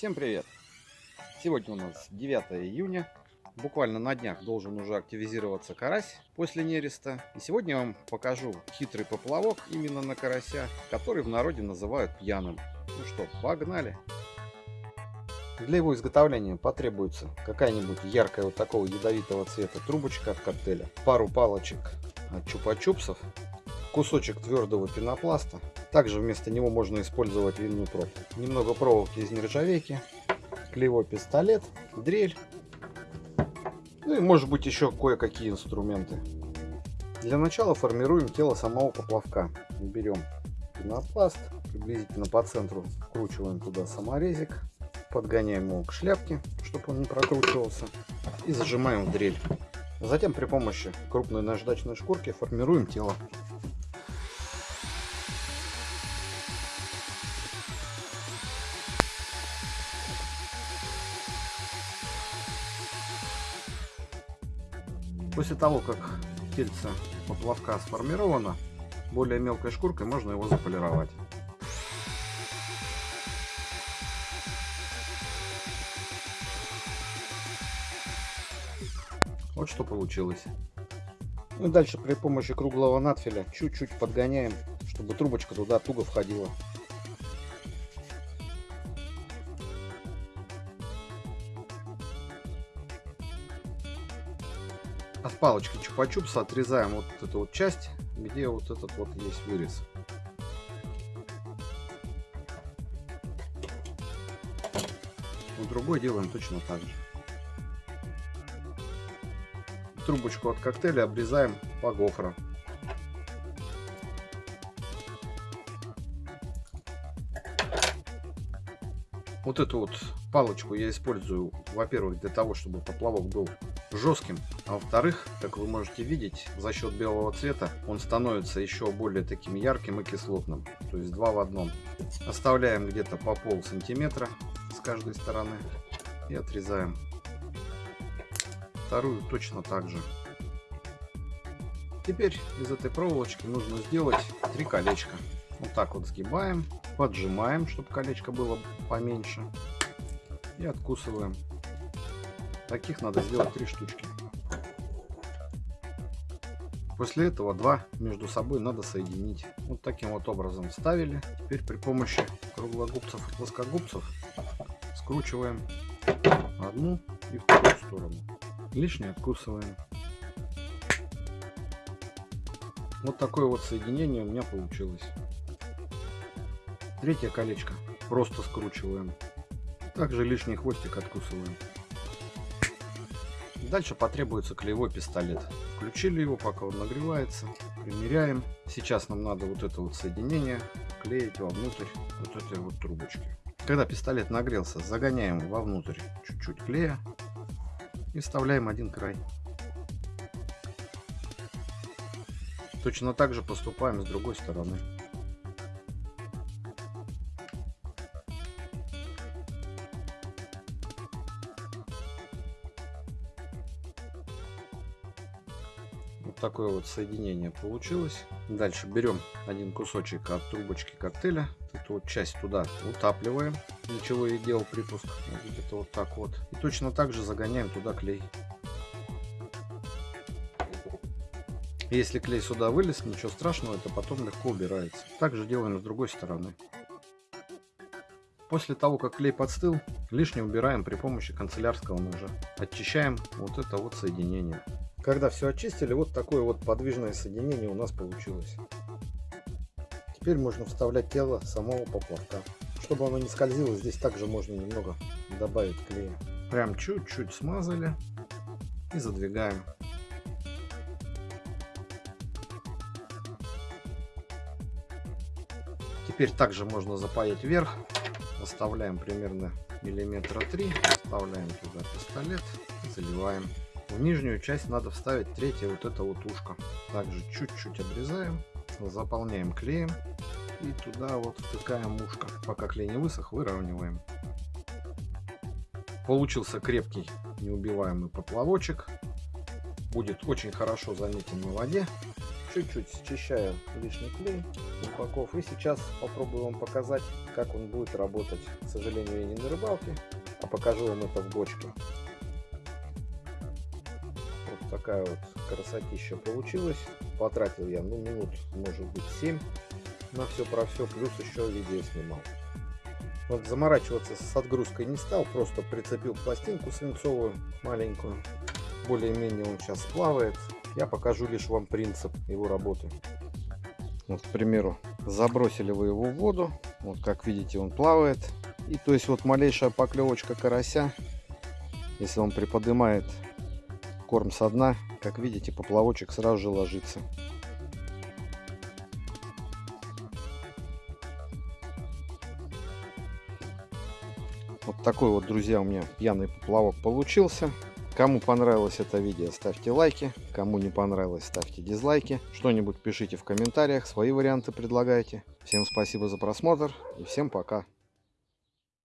Всем привет! Сегодня у нас 9 июня. Буквально на днях должен уже активизироваться карась после нереста. И сегодня я вам покажу хитрый поплавок именно на карася, который в народе называют пьяным. Ну что, погнали! Для его изготовления потребуется какая-нибудь яркая вот такого ядовитого цвета трубочка от коктейля, пару палочек от чупа-чупсов, кусочек твердого пенопласта. Также вместо него можно использовать винную пробку. Немного проволоки из нержавейки, клеевой пистолет, дрель. Ну и может быть еще кое-какие инструменты. Для начала формируем тело самого поплавка. Берем пенопласт, приблизительно по центру вкручиваем туда саморезик, подгоняем его к шляпке, чтобы он не прокручивался, и зажимаем в дрель. Затем при помощи крупной наждачной шкурки формируем тело. После того, как тельце поплавка сформировано, более мелкой шкуркой можно его заполировать. Вот что получилось. И дальше при помощи круглого надфиля чуть-чуть подгоняем, чтобы трубочка туда туго входила. От палочки чупа-чупса отрезаем вот эту вот часть, где вот этот вот есть вырез. У другой делаем точно так же. Трубочку от коктейля обрезаем по гофрам. Вот эту вот палочку я использую, во-первых, для того, чтобы поплавок был жестким, а во-вторых, как вы можете видеть, за счет белого цвета он становится еще более таким ярким и кислотным, то есть два в одном. Оставляем где-то по пол сантиметра с каждой стороны и отрезаем. Вторую точно так же. Теперь из этой проволочки нужно сделать три колечка. Вот так вот сгибаем, поджимаем, чтобы колечко было поменьше и откусываем. Таких надо сделать три штучки. После этого два между собой надо соединить. Вот таким вот образом вставили. Теперь при помощи круглогубцев и плоскогубцев скручиваем одну и вторую сторону. Лишнее откусываем. Вот такое вот соединение у меня получилось. Третье колечко просто скручиваем. Также лишний хвостик откусываем. Дальше потребуется клеевой пистолет. Включили его, пока он нагревается. Примеряем. Сейчас нам надо вот это вот соединение клеить вовнутрь вот этой вот трубочки. Когда пистолет нагрелся, загоняем вовнутрь чуть-чуть клея и вставляем один край. Точно так же поступаем с другой стороны. Такое вот соединение получилось. Дальше берем один кусочек от трубочки коктейля. Эту вот часть туда утапливаем. Для чего я делал припуск. Где-то вот так вот. И точно так же загоняем туда клей. Если клей сюда вылез, ничего страшного, это потом легко убирается. Также делаем с другой стороны. После того, как клей подстыл, лишнее убираем при помощи канцелярского ножа. Очищаем вот это вот соединение. Когда все очистили, вот такое вот подвижное соединение у нас получилось. Теперь можно вставлять тело самого поплавка. Чтобы оно не скользило, здесь также можно немного добавить клея. Прям чуть-чуть смазали и задвигаем. Теперь также можно запаять вверх. Оставляем примерно миллиметра три. Вставляем туда пистолет. Заливаем. В нижнюю часть надо вставить третье вот это вот ушко. Также чуть-чуть обрезаем. Заполняем клеем. И туда вот втыкаем ушко. Пока клей не высох, выравниваем. Получился крепкий неубиваемый поплавочек. Будет очень хорошо заметен на воде. чуть-чуть счищаю лишний клей упаков. И сейчас попробую вам показать, как он будет работать. К сожалению, я не на рыбалке, а покажу вам это в бочке. Такая вот красотища получилась. Потратил я, ну, минут, может быть, 7 на все про все, плюс еще видео снимал. Вот заморачиваться с отгрузкой не стал, просто прицепил пластинку свинцовую маленькую. Более-менее он сейчас плавает. Я покажу лишь вам принцип его работы. Вот, к примеру, забросили вы его в воду. Вот, как видите, он плавает. И то есть вот малейшая поклевочка карася, если он приподнимает корм со дна, как видите, поплавочек сразу же ложится. Вот такой вот, друзья, у меня пьяный поплавок получился. Кому понравилось это видео, ставьте лайки. Кому не понравилось, ставьте дизлайки. Что-нибудь пишите в комментариях, свои варианты предлагайте. Всем спасибо за просмотр и всем пока.